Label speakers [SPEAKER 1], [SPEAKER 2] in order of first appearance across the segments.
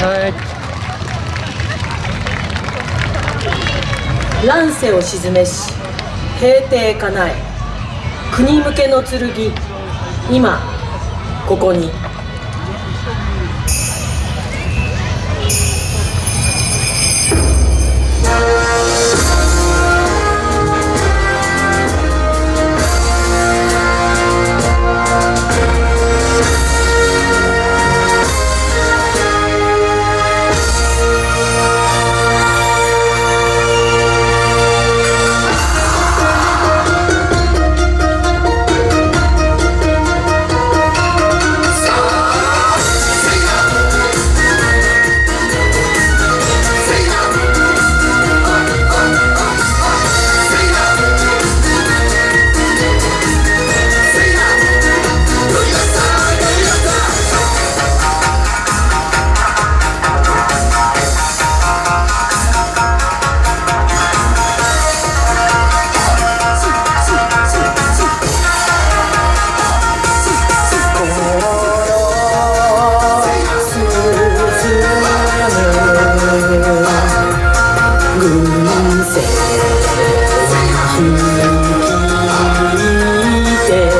[SPEAKER 1] さい乱世を鎮めし平定かなえ国向けの剣今ここに。cùng sẽ ra hồng kỳ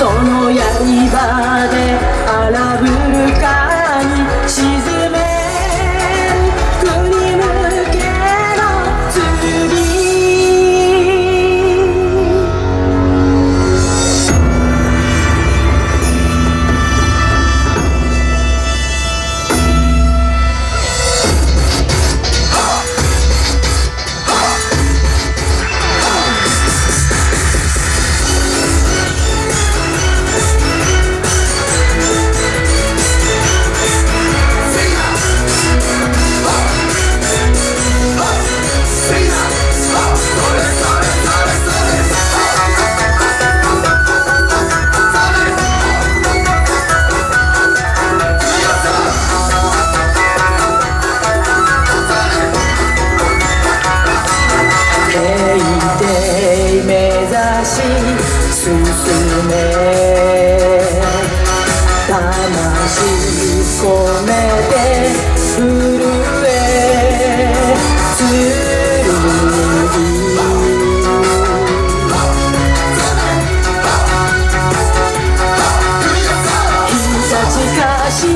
[SPEAKER 1] その刃で荒ぶる進め魂込めて震えつる。日差しかし